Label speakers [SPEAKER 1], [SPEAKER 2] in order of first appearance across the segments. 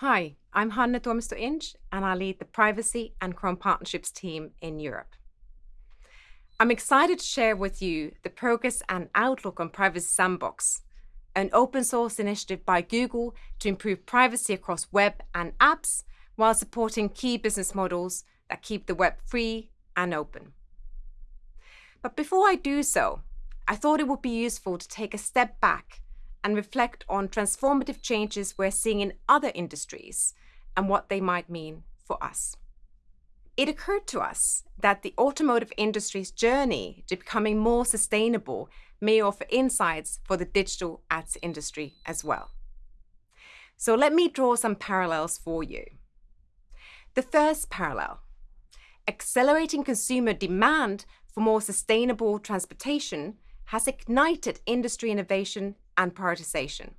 [SPEAKER 1] Hi, I'm Hanne Tuomisto Inch, and I lead the Privacy and Chrome Partnerships team in Europe. I'm excited to share with you the progress and outlook on Privacy Sandbox, an open source initiative by Google to improve privacy across web and apps while supporting key business models that keep the web free and open. But before I do so, I thought it would be useful to take a step back and reflect on transformative changes we're seeing in other industries and what they might mean for us. It occurred to us that the automotive industry's journey to becoming more sustainable may offer insights for the digital ads industry as well. So let me draw some parallels for you. The first parallel, accelerating consumer demand for more sustainable transportation has ignited industry innovation and prioritization.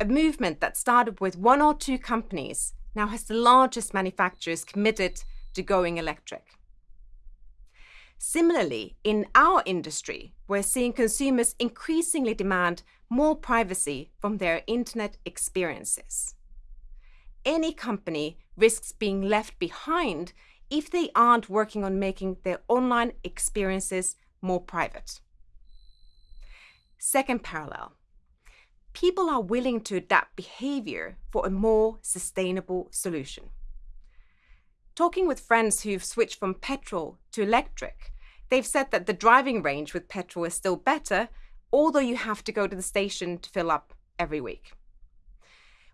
[SPEAKER 1] A movement that started with one or two companies now has the largest manufacturers committed to going electric. Similarly, in our industry, we're seeing consumers increasingly demand more privacy from their internet experiences. Any company risks being left behind if they aren't working on making their online experiences more private. Second parallel. People are willing to adapt behavior for a more sustainable solution. Talking with friends who've switched from petrol to electric, they've said that the driving range with petrol is still better, although you have to go to the station to fill up every week.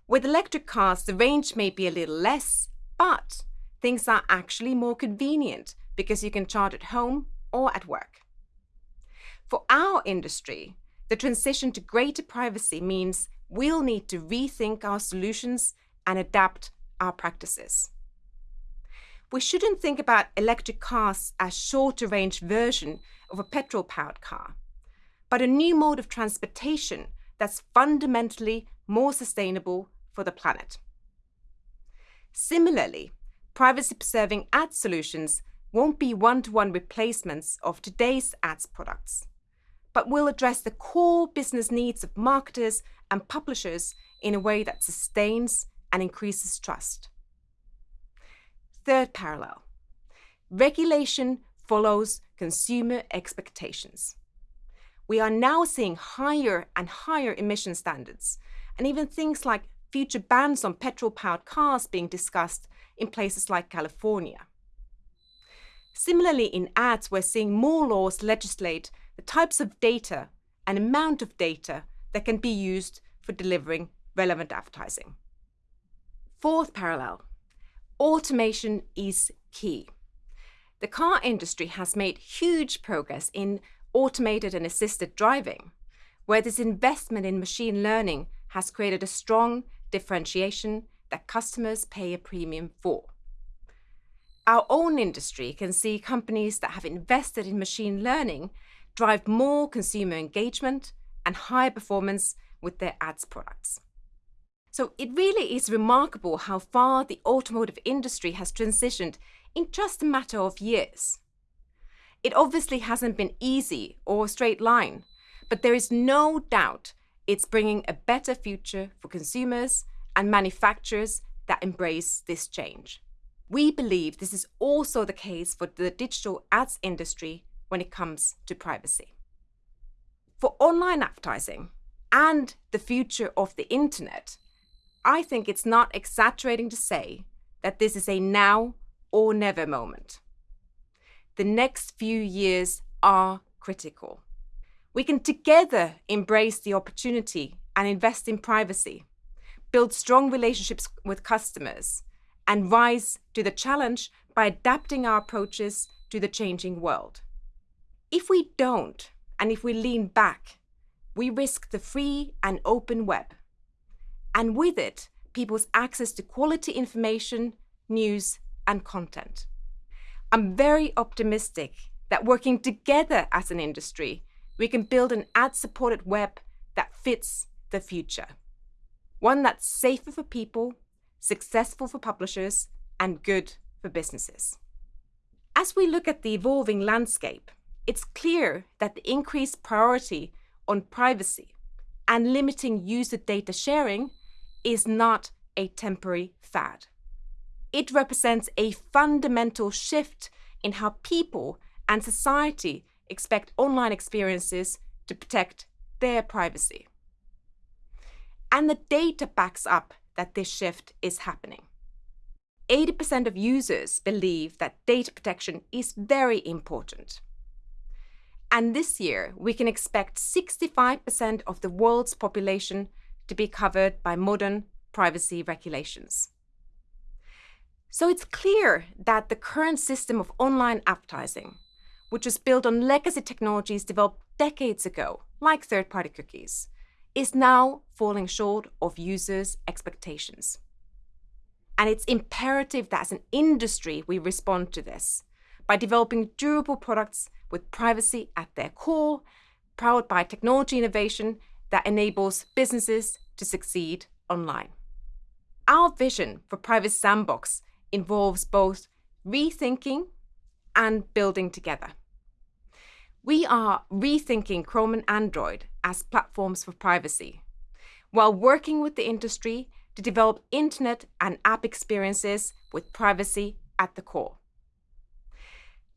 [SPEAKER 1] With electric cars, the range may be a little less, but things are actually more convenient because you can charge at home or at work. For our industry, the transition to greater privacy means we'll need to rethink our solutions and adapt our practices. We shouldn't think about electric cars as shorter range version of a petrol-powered car, but a new mode of transportation that's fundamentally more sustainable for the planet. Similarly, privacy-preserving ad solutions won't be one-to-one -one replacements of today's ads products but will address the core business needs of marketers and publishers in a way that sustains and increases trust. Third parallel. Regulation follows consumer expectations. We are now seeing higher and higher emission standards, and even things like future bans on petrol-powered cars being discussed in places like California. Similarly, in ads, we're seeing more laws legislate the types of data and amount of data that can be used for delivering relevant advertising. Fourth parallel, automation is key. The car industry has made huge progress in automated and assisted driving, where this investment in machine learning has created a strong differentiation that customers pay a premium for. Our own industry can see companies that have invested in machine learning drive more consumer engagement and higher performance with their ads products. So it really is remarkable how far the automotive industry has transitioned in just a matter of years. It obviously hasn't been easy or a straight line, but there is no doubt it's bringing a better future for consumers and manufacturers that embrace this change. We believe this is also the case for the digital ads industry when it comes to privacy. For online advertising and the future of the internet, I think it's not exaggerating to say that this is a now or never moment. The next few years are critical. We can together embrace the opportunity and invest in privacy, build strong relationships with customers, and rise to the challenge by adapting our approaches to the changing world. If we don't, and if we lean back, we risk the free and open web. And with it, people's access to quality information, news, and content. I'm very optimistic that working together as an industry, we can build an ad-supported web that fits the future. One that's safer for people, successful for publishers, and good for businesses. As we look at the evolving landscape, it's clear that the increased priority on privacy and limiting user data sharing is not a temporary fad. It represents a fundamental shift in how people and society expect online experiences to protect their privacy. And the data backs up that this shift is happening. 80% of users believe that data protection is very important. And this year, we can expect 65% of the world's population to be covered by modern privacy regulations. So it's clear that the current system of online advertising, which was built on legacy technologies developed decades ago, like third party cookies, is now falling short of users' expectations. And it's imperative that as an industry we respond to this by developing durable products with privacy at their core, powered by technology innovation that enables businesses to succeed online. Our vision for Privacy Sandbox involves both rethinking and building together. We are rethinking Chrome and Android as platforms for privacy, while working with the industry to develop internet and app experiences with privacy at the core.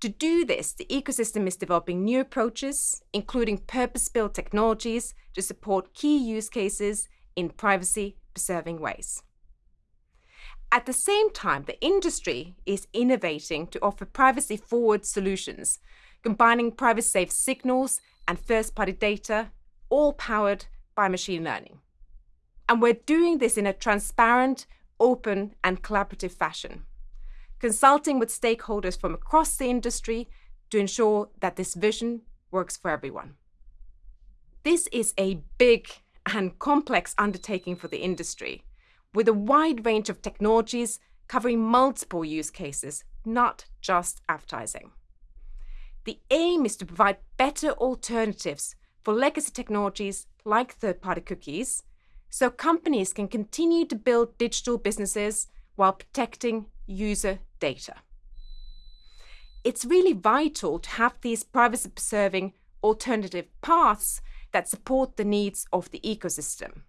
[SPEAKER 1] To do this, the ecosystem is developing new approaches, including purpose-built technologies to support key use cases in privacy-preserving ways. At the same time, the industry is innovating to offer privacy-forward solutions, combining privacy-safe signals and first-party data, all powered by machine learning. And we're doing this in a transparent, open, and collaborative fashion, consulting with stakeholders from across the industry to ensure that this vision works for everyone. This is a big and complex undertaking for the industry, with a wide range of technologies covering multiple use cases, not just advertising. The aim is to provide better alternatives for legacy technologies like third-party cookies, so companies can continue to build digital businesses while protecting user data. It's really vital to have these privacy-preserving alternative paths that support the needs of the ecosystem.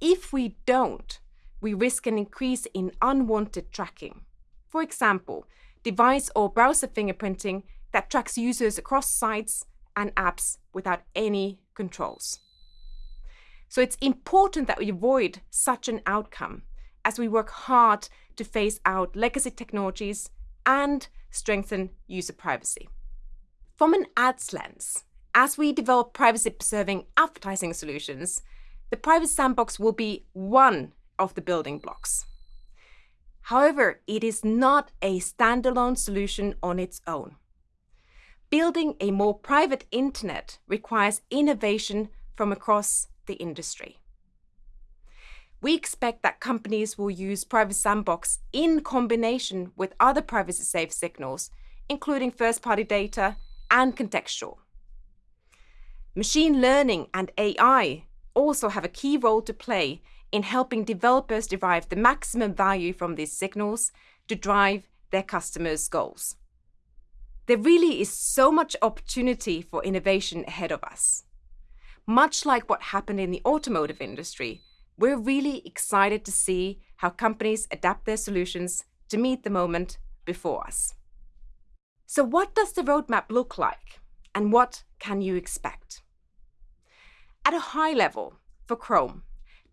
[SPEAKER 1] If we don't, we risk an increase in unwanted tracking. For example, device or browser fingerprinting that tracks users across sites and apps without any controls. So it's important that we avoid such an outcome as we work hard to phase out legacy technologies and strengthen user privacy. From an ads lens, as we develop privacy-preserving advertising solutions, the Privacy Sandbox will be one of the building blocks. However, it is not a standalone solution on its own. Building a more private internet requires innovation from across the industry. We expect that companies will use Privacy Sandbox in combination with other privacy-safe signals, including first-party data and contextual. Machine learning and AI also have a key role to play in helping developers derive the maximum value from these signals to drive their customers' goals. There really is so much opportunity for innovation ahead of us. Much like what happened in the automotive industry, we're really excited to see how companies adapt their solutions to meet the moment before us. So what does the roadmap look like, and what can you expect? At a high level, for Chrome,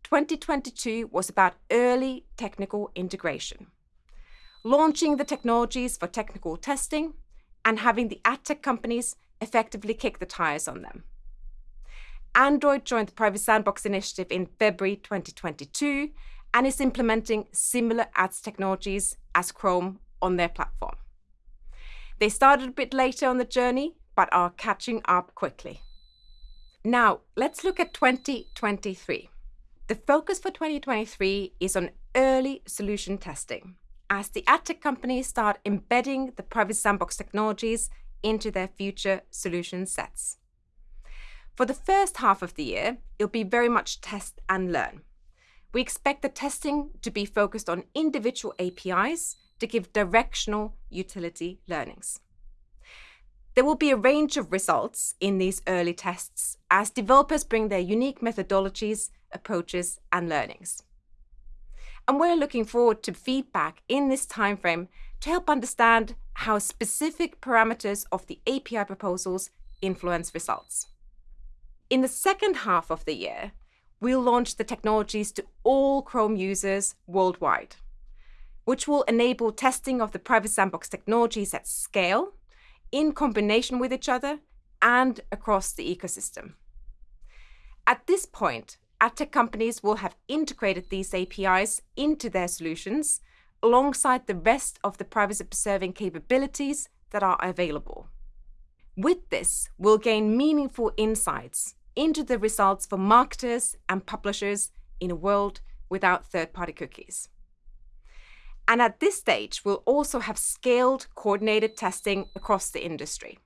[SPEAKER 1] 2022 was about early technical integration, launching the technologies for technical testing and having the ad tech companies effectively kick the tires on them. Android joined the Privacy Sandbox initiative in February 2022 and is implementing similar ads technologies as Chrome on their platform. They started a bit later on the journey, but are catching up quickly. Now, let's look at 2023. The focus for 2023 is on early solution testing, as the ad tech companies start embedding the Privacy Sandbox technologies into their future solution sets. For the first half of the year, it'll be very much test and learn. We expect the testing to be focused on individual APIs to give directional utility learnings. There will be a range of results in these early tests as developers bring their unique methodologies, approaches, and learnings. And we're looking forward to feedback in this timeframe to help understand how specific parameters of the API proposals influence results. In the second half of the year, we'll launch the technologies to all Chrome users worldwide, which will enable testing of the Privacy Sandbox technologies at scale, in combination with each other, and across the ecosystem. At this point, ad tech companies will have integrated these APIs into their solutions alongside the rest of the privacy-preserving capabilities that are available. With this, we'll gain meaningful insights into the results for marketers and publishers in a world without third-party cookies. And at this stage, we'll also have scaled coordinated testing across the industry.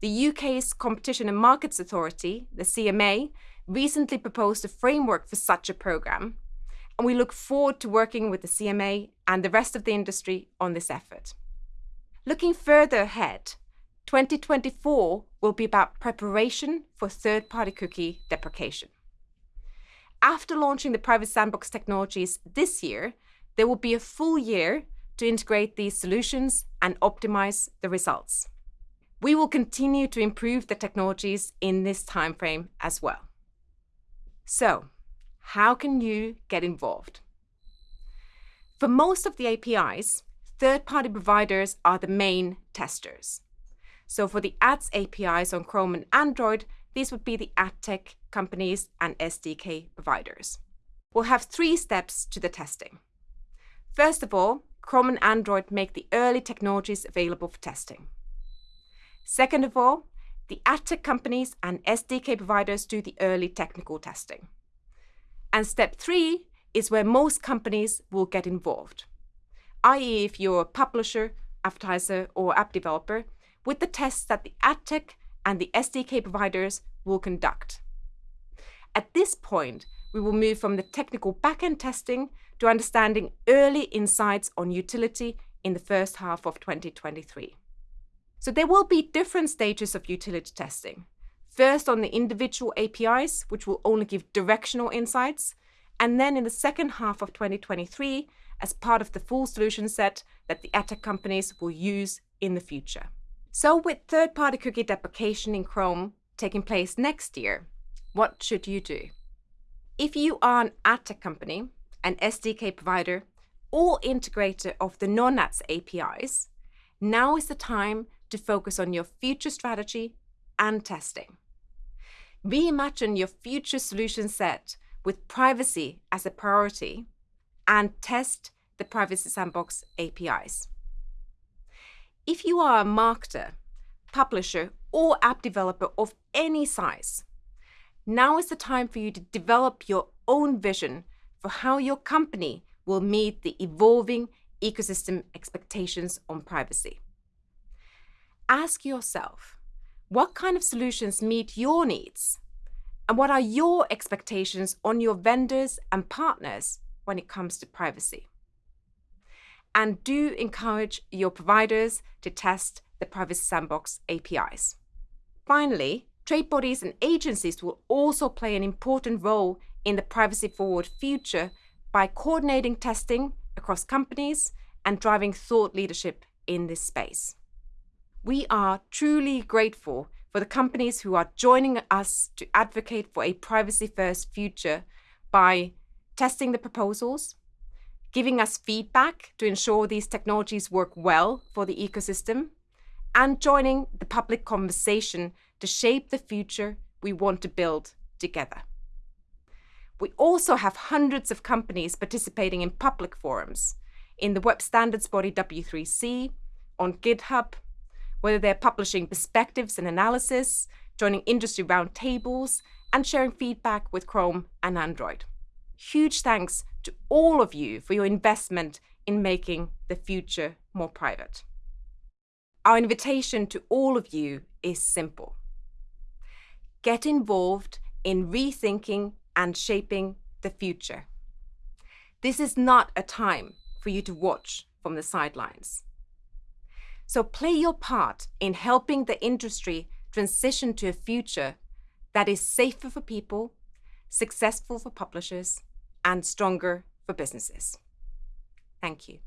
[SPEAKER 1] The UK's Competition and Markets Authority, the CMA, recently proposed a framework for such a program, and we look forward to working with the CMA and the rest of the industry on this effort. Looking further ahead, 2024 will be about preparation for third-party cookie deprecation. After launching the Privacy Sandbox technologies this year, there will be a full year to integrate these solutions and optimize the results. We will continue to improve the technologies in this timeframe as well. So how can you get involved? For most of the APIs, third-party providers are the main testers. So for the ads APIs on Chrome and Android, these would be the ad tech companies and SDK providers. We'll have three steps to the testing. First of all, Chrome and Android make the early technologies available for testing. Second of all, the ad tech companies and SDK providers do the early technical testing. And step three is where most companies will get involved, i.e. if you're a publisher, advertiser, or app developer, with the tests that the AdTech and the SDK providers will conduct. At this point, we will move from the technical backend testing to understanding early insights on utility in the first half of 2023. So there will be different stages of utility testing. First on the individual APIs, which will only give directional insights, and then in the second half of 2023 as part of the full solution set that the AdTech companies will use in the future. So with third-party cookie deprecation in Chrome taking place next year, what should you do? If you are an ad tech company, an SDK provider, or integrator of the non-ads APIs, now is the time to focus on your future strategy and testing. Reimagine your future solution set with privacy as a priority and test the Privacy Sandbox APIs. If you are a marketer, publisher, or app developer of any size, now is the time for you to develop your own vision for how your company will meet the evolving ecosystem expectations on privacy. Ask yourself, what kind of solutions meet your needs? And what are your expectations on your vendors and partners when it comes to privacy? And do encourage your providers to test the Privacy Sandbox APIs. Finally, trade bodies and agencies will also play an important role in the privacy-forward future by coordinating testing across companies and driving thought leadership in this space. We are truly grateful for the companies who are joining us to advocate for a privacy-first future by testing the proposals, giving us feedback to ensure these technologies work well for the ecosystem, and joining the public conversation to shape the future we want to build together. We also have hundreds of companies participating in public forums, in the web standards body W3C, on GitHub, whether they're publishing perspectives and analysis, joining industry roundtables, and sharing feedback with Chrome and Android. Huge thanks to all of you for your investment in making the future more private. Our invitation to all of you is simple. Get involved in rethinking and shaping the future. This is not a time for you to watch from the sidelines. So play your part in helping the industry transition to a future that is safer for people, successful for publishers, and stronger for businesses. Thank you.